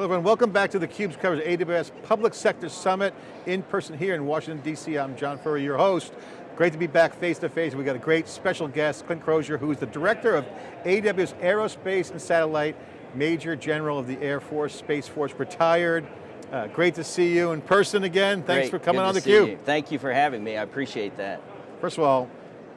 Hello everyone, welcome back to theCUBE's coverage of AWS Public Sector Summit in person here in Washington, D.C. I'm John Furrier, your host. Great to be back face to face. We got a great special guest, Clint Crosier, who is the Director of AWS Aerospace and Satellite, Major General of the Air Force, Space Force, retired. Uh, great to see you in person again. Thanks great. for coming Good on theCUBE. theCUBE. Thank you for having me, I appreciate that. First of all,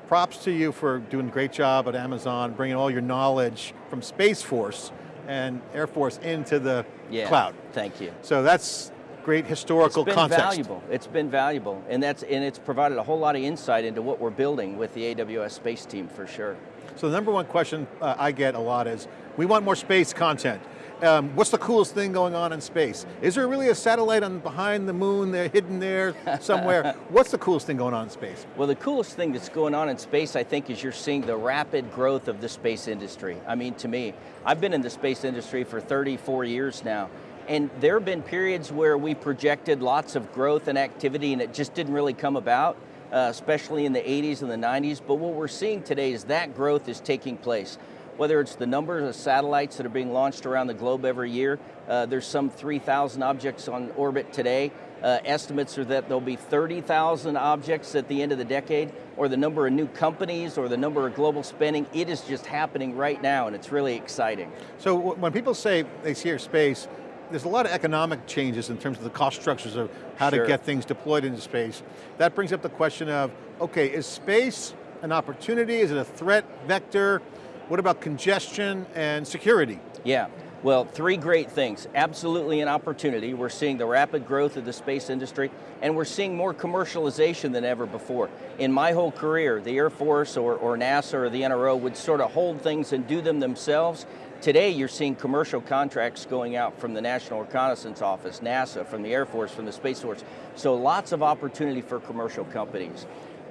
props to you for doing a great job at Amazon, bringing all your knowledge from Space Force and Air Force into the yeah, cloud. Thank you. So that's great historical context. it's been context. valuable. It's been valuable, and that's and it's provided a whole lot of insight into what we're building with the AWS space team for sure. So the number one question uh, I get a lot is, we want more space content. Um, what's the coolest thing going on in space? Is there really a satellite on behind the moon there, hidden there somewhere? what's the coolest thing going on in space? Well, the coolest thing that's going on in space, I think, is you're seeing the rapid growth of the space industry. I mean, to me, I've been in the space industry for 34 years now, and there have been periods where we projected lots of growth and activity and it just didn't really come about, uh, especially in the 80s and the 90s, but what we're seeing today is that growth is taking place whether it's the numbers of satellites that are being launched around the globe every year. Uh, there's some 3,000 objects on orbit today. Uh, estimates are that there'll be 30,000 objects at the end of the decade, or the number of new companies, or the number of global spending. It is just happening right now, and it's really exciting. So when people say they hear space, there's a lot of economic changes in terms of the cost structures of how sure. to get things deployed into space. That brings up the question of, okay, is space an opportunity? Is it a threat vector? What about congestion and security? Yeah, well, three great things. Absolutely an opportunity. We're seeing the rapid growth of the space industry, and we're seeing more commercialization than ever before. In my whole career, the Air Force or, or NASA or the NRO would sort of hold things and do them themselves. Today, you're seeing commercial contracts going out from the National Reconnaissance Office, NASA, from the Air Force, from the Space Force. So lots of opportunity for commercial companies.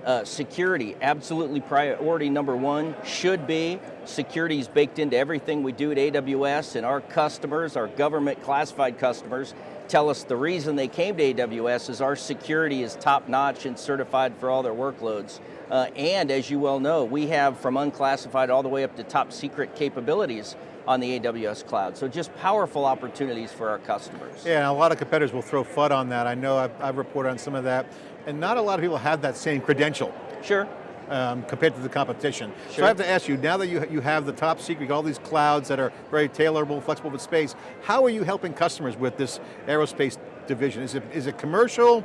Uh, security, absolutely priority number one, should be. Security is baked into everything we do at AWS and our customers, our government classified customers, tell us the reason they came to AWS is our security is top notch and certified for all their workloads. Uh, and as you well know, we have from unclassified all the way up to top secret capabilities on the AWS cloud. So just powerful opportunities for our customers. Yeah, and a lot of competitors will throw FUD on that. I know I've, I've reported on some of that. And not a lot of people have that same credential. Sure. Um, compared to the competition. Sure. So I have to ask you, now that you, you have the top secret, all these clouds that are very tailorable, flexible with space, how are you helping customers with this aerospace division? Is it, is it commercial?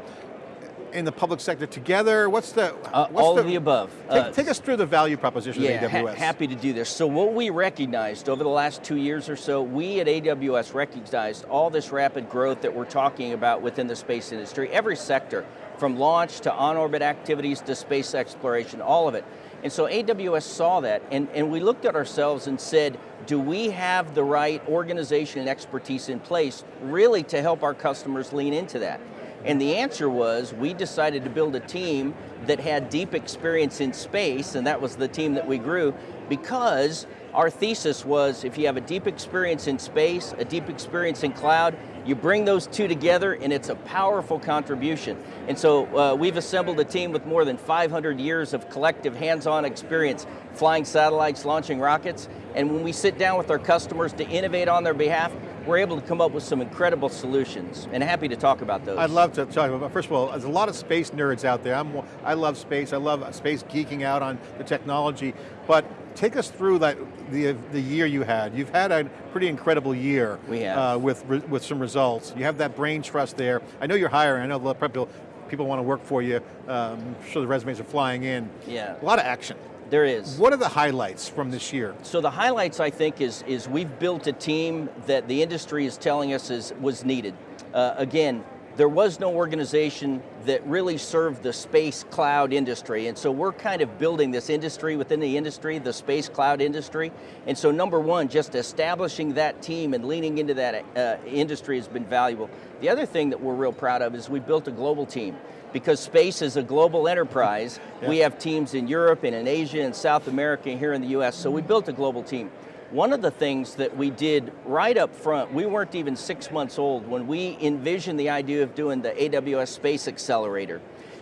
in the public sector together? What's the- uh, what's All the, of the above. Take, uh, take, us through the value proposition yeah, of AWS. Ha happy to do this. So what we recognized over the last two years or so, we at AWS recognized all this rapid growth that we're talking about within the space industry, every sector, from launch to on-orbit activities to space exploration, all of it. And so AWS saw that, and, and we looked at ourselves and said, do we have the right organization and expertise in place really to help our customers lean into that? And the answer was, we decided to build a team that had deep experience in space, and that was the team that we grew, because our thesis was, if you have a deep experience in space, a deep experience in cloud, you bring those two together and it's a powerful contribution. And so uh, we've assembled a team with more than 500 years of collective hands-on experience flying satellites, launching rockets, and when we sit down with our customers to innovate on their behalf, we're able to come up with some incredible solutions, and happy to talk about those. I'd love to talk about, first of all, there's a lot of space nerds out there. I'm, I love space, I love space geeking out on the technology, but take us through that the, the year you had. You've had a pretty incredible year. We have. Uh, with, with some results. You have that brain trust there. I know you're hiring, I know a lot of people, people want to work for you. Um, I'm sure the resumes are flying in. Yeah. A lot of action. There is. What are the highlights from this year? So the highlights, I think, is, is we've built a team that the industry is telling us is, was needed. Uh, again, there was no organization that really served the space cloud industry, and so we're kind of building this industry within the industry, the space cloud industry, and so number one, just establishing that team and leaning into that uh, industry has been valuable. The other thing that we're real proud of is we built a global team because space is a global enterprise. yeah. We have teams in Europe and in Asia and South America and here in the US, so we built a global team. One of the things that we did right up front, we weren't even six months old when we envisioned the idea of doing the AWS Space Accelerator.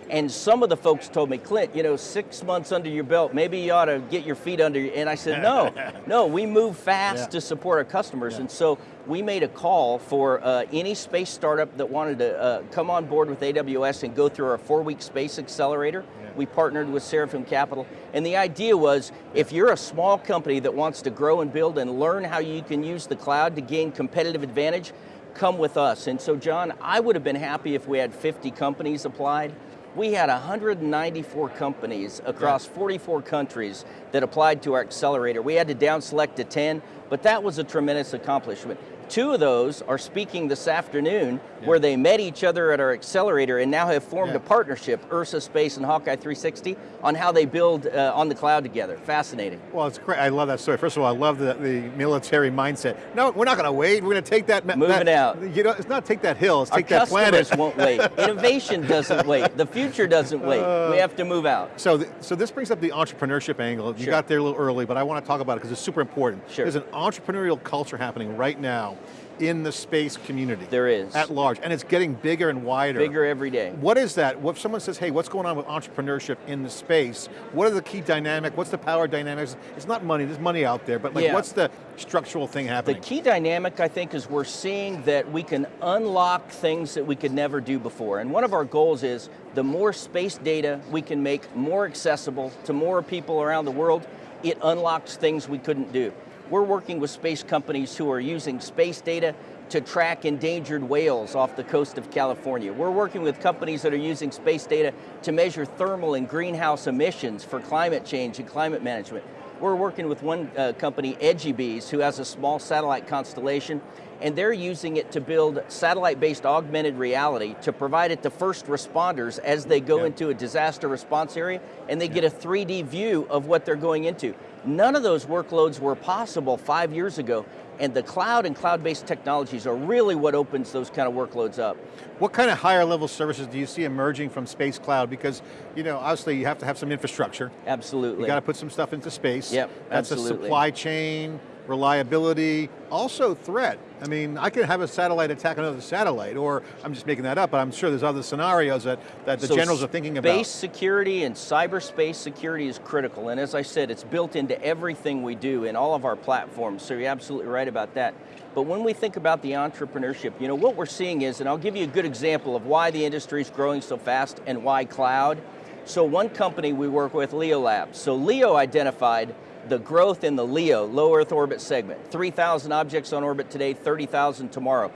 And some of the folks told me, Clint, you know, six months under your belt, maybe you ought to get your feet under you. And I said, no, no, we move fast Yeah. to support our customers. Yeah. And so we made a call for uh, any space startup that wanted to uh, come on board with AWS and go through our four-week space accelerator. Yeah. We partnered with Seraphim Capital. And the idea was, if you're a small company that wants to grow and build and learn how you can use the cloud to gain competitive advantage, come with us. And so John, I would have been happy if we had 50 companies applied. We had 194 companies across 44 countries that applied to our accelerator. We had to down select to 10, but that was a tremendous accomplishment. Two of those are speaking this afternoon where they met each other at our accelerator and now have formed Yeah. a partnership, Ursa Space and Hawkeye 360, on how they build uh, on the cloud together. Fascinating. Well, it's great. I love that story. First of all, I love the, the military mindset. No, we're not going to wait. We're going to take that. Moving that, out. You know, it's not take that hill. It's Our take that customers planet. won't wait. Innovation doesn't wait. The future doesn't wait. Uh, we have to move out. So, th so this brings up the entrepreneurship angle. You Sure. got there a little early, but I want to talk about it because it's super important. Sure. There's an entrepreneurial culture happening right now in the space community. There is. At large, and it's getting bigger and wider. Bigger every day. What is that? If someone says, hey, what's going on with entrepreneurship in the space? What are the key dynamic? What's the power dynamics? It's not money, there's money out there, but like Yeah. what's the structural thing happening? The key dynamic, I think, is we're seeing that we can unlock things that we could never do before. And one of our goals is the more space data we can make more accessible to more people around the world, it unlocks things we couldn't do. We're working with space companies who are using space data to track endangered whales off the coast of California. We're working with companies that are using space data to measure thermal and greenhouse emissions for climate change and climate management. We're working with one uh, company, EdgyBees, who has a small satellite constellation, and they're using it to build satellite-based augmented reality to provide it to first responders as they go Yeah. into a disaster response area, and they get a 3D view of what they're going into. None of those workloads were possible five years ago, and the cloud and cloud-based technologies are really what opens those kind of workloads up. What kind of higher level services do you see emerging from space cloud? Because, you know, obviously you have to have some infrastructure. Absolutely. You got to put some stuff into space. Yep, That's absolutely. a supply chain, reliability, also threat. I mean, I could have a satellite attack another satellite, or I'm just making that up, but I'm sure there's other scenarios that, that the So generals are thinking about. Space security and cyberspace security is critical, and as I said, it's built into everything we do in all of our platforms, so you're absolutely right about that. But when we think about the entrepreneurship, you know, what we're seeing is, and I'll give you a good example of why the industry is growing so fast and why cloud. So one company we work with, Leo Labs. So Leo identified the growth in the LEO, low Earth orbit segment. 3,000 objects on orbit today, 30,000 tomorrow.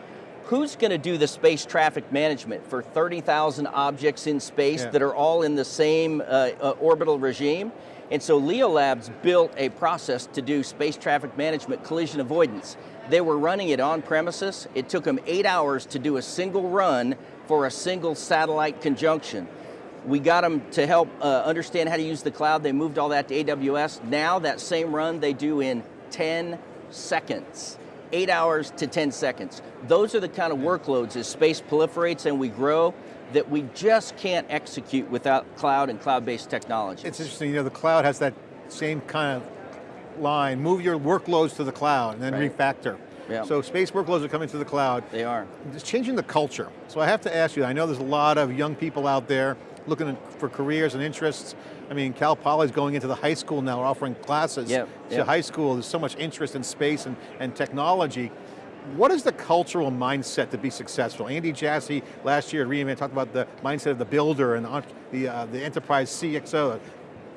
Who's going to do the space traffic management for 30,000 objects in space Yeah. that are all in the same uh, uh, orbital regime? And so Leo Labs built a process to do space traffic management collision avoidance. They were running it on premises. It took them eight hours to do a single run for a single satellite conjunction. We got them to help uh, understand how to use the cloud. They moved all that to AWS. Now that same run they do in 10 seconds. Eight hours to 10 seconds. Those are the kind of workloads as space proliferates and we grow that we just can't execute without cloud and cloud-based technology. It's interesting, you know, the cloud has that same kind of line, move your workloads to the cloud and then Right. refactor. Yeah. So space workloads are coming to the cloud. they are. It's changing the culture. So I have to ask you, I know there's a lot of young people out there looking for careers and interests. I mean, Cal Poly's going into the high school now, offering classes Yep, to yep. high school. There's so much interest in space and, and technology. What is the cultural mindset to be successful? Andy Jassy last year at reInvent talked about the mindset of the builder and the, uh, the enterprise CXO.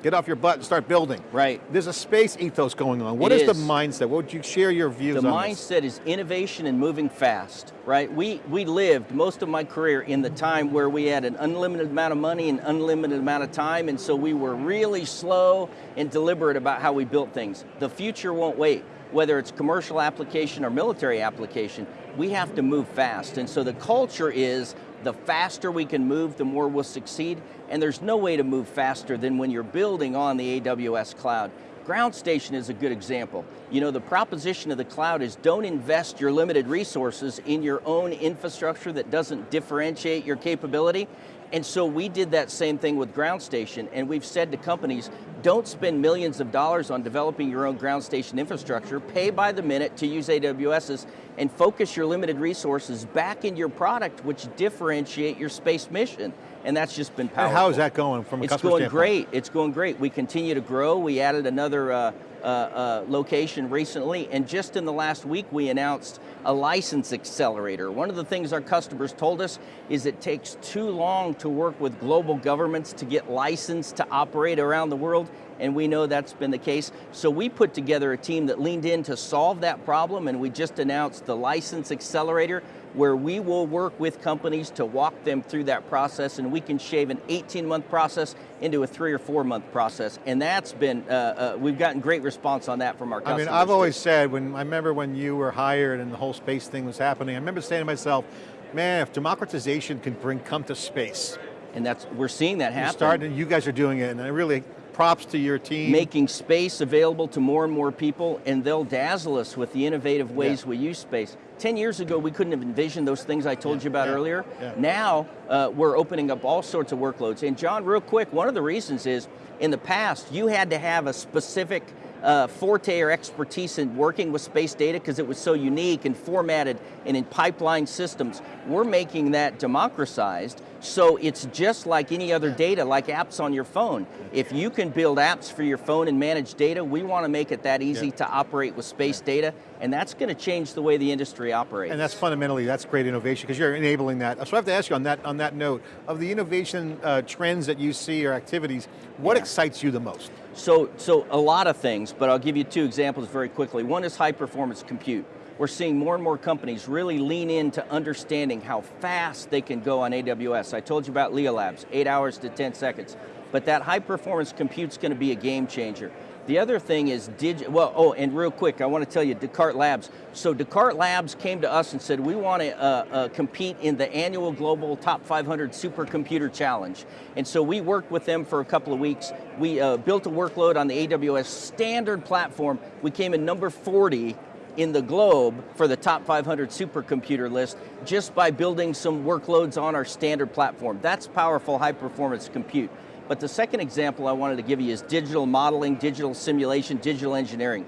Get off your butt and start building. Right. There's a space ethos going on. What is, is. the mindset? What would you share your views The on this? mindset is innovation and moving fast, right? We, we lived most of my career in the time where we had an unlimited amount of money and unlimited amount of time, and so we were really slow and deliberate about how we built things. The future won't wait. Whether it's commercial application or military application, we have to move fast. And so the culture is the faster we can move, the more we'll succeed. And there's no way to move faster than when you're building on the AWS cloud. Ground station is a good example. You know, the proposition of the cloud is don't invest your limited resources in your own infrastructure that doesn't differentiate your capability. And so we did that same thing with ground station, and we've said to companies, don't spend millions of dollars on developing your own ground station infrastructure, pay by the minute to use AWS's, and focus your limited resources back in your product, which differentiate your space mission. and that's just been And powerful. how is that going from a It's customer It's going standpoint? great. It's going great. We continue to grow. We added another uh, uh, uh, location recently, and just in the last week, we announced a license accelerator. One of the things our customers told us is it takes too long to work with global governments to get licensed to operate around the world, and we know that's been the case. So we put together a team that leaned in to solve that problem, and we just announced the license accelerator, where we will work with companies to walk them through that process, and we can shave an 18 month process into a three or four month process. And that's been, uh, uh, we've gotten great response on that from our I mean, I've always said, when I remember when you were hired and the whole space thing was happening, I remember saying to myself, man, if democratization can bring come to space, and that's, we're seeing that happen. starting, you guys are doing it, and I really, props to your team. making space available to more and more people, and they'll dazzle us with the innovative ways Yeah. we use space. 10 years ago, we couldn't have envisioned those things I told Yeah, you about yeah, earlier. yeah. Now, uh, we're opening up all sorts of workloads. And John, real quick, one of the reasons is, in the past, you had to have a specific uh, forte or expertise in working with space data because it was so unique and formatted and in pipeline systems. We're making that democratized, so it's just like any other data, like apps on your phone. If you can build apps for your phone and manage data, we want to make it that easy Yeah. to operate with space data, and that's going to change the way the industry operates. And that's fundamentally, that's great innovation because you're enabling that. So I have to ask you on that, on that note, of the innovation uh, trends that you see or activities, what Yeah. excites you the most? So, so a lot of things, but I'll give you two examples very quickly. One is high performance compute. We're seeing more and more companies really lean into understanding how fast they can go on AWS. I told you about Leo Labs, eight hours to 10 seconds. But that high performance compute's going to be a game changer. The other thing is digi, well, oh, and real quick, I want to tell you, Descartes Labs. So Descartes Labs came to us and said, we want to uh, uh, compete in the annual Global Top 500 Supercomputer Challenge. And so we worked with them for a couple of weeks. We uh, built a workload on the AWS standard platform. We came in number 40 in the globe for the top 500 supercomputer list just by building some workloads on our standard platform. That's powerful high performance compute. But the second example I wanted to give you is digital modeling, digital simulation, digital engineering.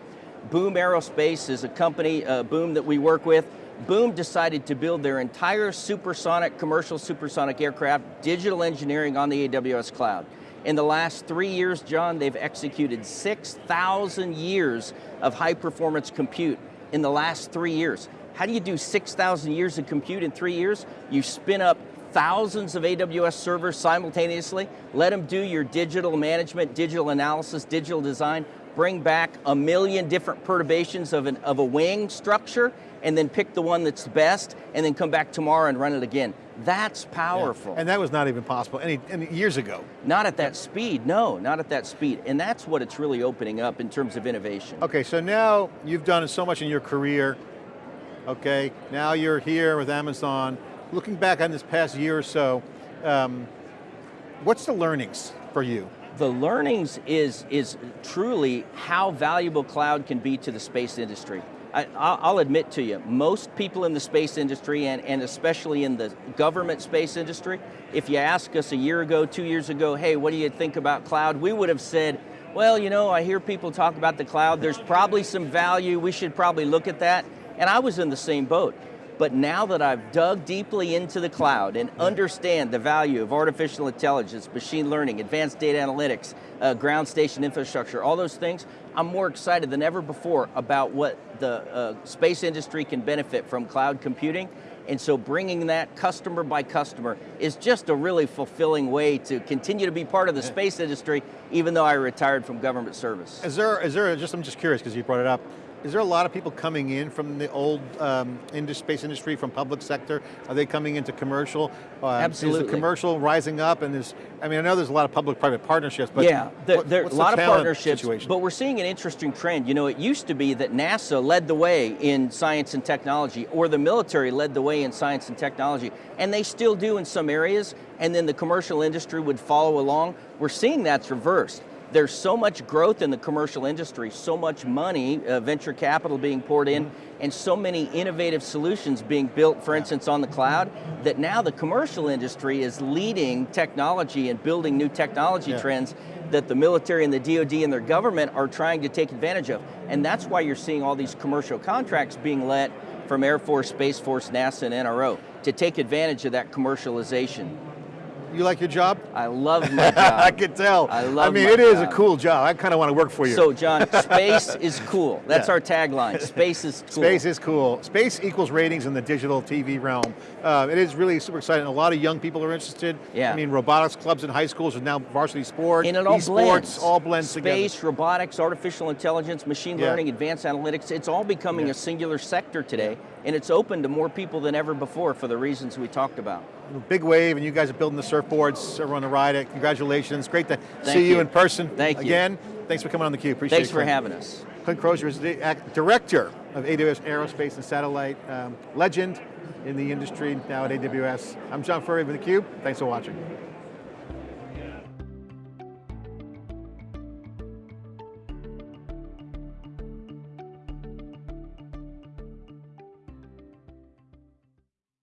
Boom Aerospace is a company, uh, Boom, that we work with. Boom decided to build their entire supersonic, commercial supersonic aircraft, digital engineering on the AWS cloud. In the last three years, John, they've executed 6,000 years of high performance compute in the last three years. How do you do 6,000 years of compute in three years? You spin up thousands of AWS servers simultaneously, let them do your digital management, digital analysis, digital design, bring back a million different perturbations of, an, of a wing structure, and then pick the one that's best, and then come back tomorrow and run it again. That's powerful. And that was not even possible any, any years ago. Not at that speed, no, not at that speed. And that's what it's really opening up in terms of innovation. Okay, so now you've done so much in your career, okay? Now you're here with Amazon. Looking back on this past year or so, um, what's the learnings for you? The learnings is, is truly how valuable cloud can be to the space industry. I, I'll admit to you, most people in the space industry and, and especially in the government space industry, if you ask us a year ago, two years ago, hey, what do you think about cloud? We would have said, well, you know, I hear people talk about the cloud, there's probably some value, we should probably look at that. And I was in the same boat. But now that I've dug deeply into the cloud and understand the value of artificial intelligence, machine learning, advanced data analytics, uh, ground station infrastructure, all those things, I'm more excited than ever before about what the uh, space industry can benefit from cloud computing. And so bringing that customer by customer is just a really fulfilling way to continue to be part of the space industry, even though I retired from government service. Is there, is there just, I'm just curious because you brought it up, is there a lot of people coming in from the old um, space industry, from public sector? Are they coming into commercial? Uh, Is Absolutely. the commercial rising up and is, I mean, I know there's a lot of public-private partnerships, but yeah, there, what- there are a the lot of partnerships, situation? but we're seeing an interesting trend. You know, it used to be that NASA led the way in science and technology, or the military led the way in science and technology, and they still do in some areas, and then the commercial industry would follow along. We're seeing that's reversed. There's so much growth in the commercial industry, so much money, uh, venture capital being poured in, and so many innovative solutions being built, for instance, on the cloud, that now the commercial industry is leading technology and building new technology Yeah. trends that the military and the DoD and their government are trying to take advantage of. And that's why you're seeing all these commercial contracts being let from Air Force, Space Force, NASA, and NRO to take advantage of that commercialization. You like your job? I love my job. I can tell. I love I mean, it is job. a cool job. I kind of want to work for you. So, John, space is cool. That's Yeah. our tagline. Space is cool. Space is cool. Space equals ratings in the digital TV realm. Uh, it is really super exciting. A lot of young people are interested. Yeah. I mean, robotics clubs in high schools are now varsity sports. And it all esports, blends. all blends Space, together. robotics, artificial intelligence, machine Yeah. learning, advanced analytics, it's all becoming Yeah. a singular sector today, and it's open to more people than ever before for the reasons we talked about. Big wave, and you guys are building the surfboards everyone to ride. It. Congratulations. Great to Thank see you. you. in person. Thank you. Again, thanks for coming on theCUBE. Appreciate Thanks it. Thanks for having us. Clint Crosier is the director of AWS Aerospace and Satellite, um, legend in the industry now at AWS. I'm John Furrier with theCUBE. Thanks for watching.